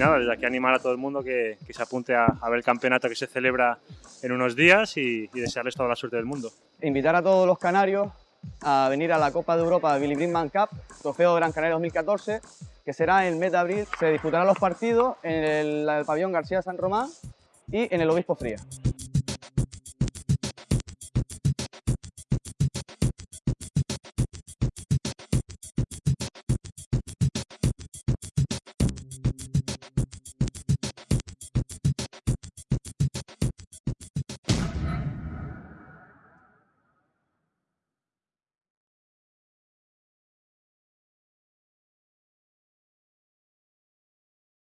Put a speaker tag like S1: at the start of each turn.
S1: nada, desde aquí animar a todo el mundo que, que se apunte a, a, ver el campeonato que se celebra en unos días y, y, desearles toda la suerte del mundo.
S2: Invitar a todos los canarios a venir a la Copa de Europa Billy Greenman Cup, trofeo Gran Canaria 2014, que será en el mes de abril. Se disputarán los partidos en el, el pabellón García San Román y en el Obispo Fría.